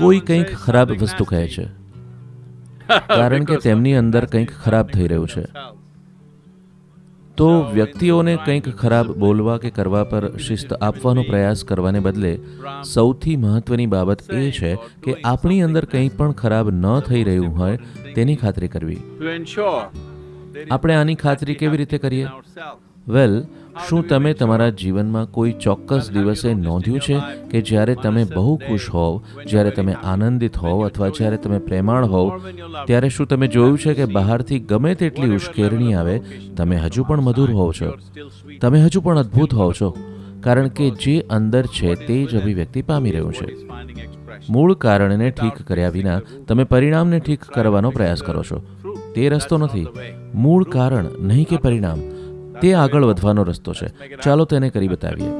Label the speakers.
Speaker 1: કોઈ કંઈક ખરાબ વસ્તુ કહે છે. કારણ કે તેમની અંદર કંઈક ખરાબ થઈ રહ્યું છે. તો વ્યક્તિઓને કંઈક ખરાબ બોલવા કે કરવા પર શિસ્ત આપવાનો પ્રયાસ કરવાને બદલે સૌથી મહત્વની બાબત એ છે કે આપણી અંદર કંઈ પણ ખરાબ ન થઈ રહ્યું હોય તેની ખાતરી કરવી. આપણે આની ખાતરી કેવી રીતે કરીએ? વેલ શું તમે તમારા જીવનમાં કોઈ ચોક્કસ દિવસે નોંધ્યું છે કે જ્યારે તમે બહુ ખુશ હોવ, જ્યારે તમે આનંદિત હોવ અથવા જ્યારે તમે પ્રેમાળ હોવ, ત્યારે શું તમે જોયું છે કે બહારથી ગમે તેટલી ઉશ્કેરણી આવે, તમે હજુ પણ મધુર હોવ છો? તમે હજુ પણ અદ્ભુત હોવ છો? કારણ કે જે અંદર છે તે જ અભિવ્યક્તિ પામી રહ્યું છે. મૂળ કારણને ઠીક કર્યા વિના તમે પરિણામને ઠીક કરવાનો પ્રયાસ કરો છો. તે રસ્તો નથી. મૂળ કારણ નહીં કે પરિણામ. તે આગળ વધવાનો રસ્તો છે. ચાલો તેને કરી બતાવીએ.